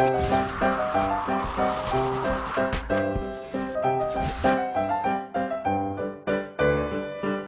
Thank you.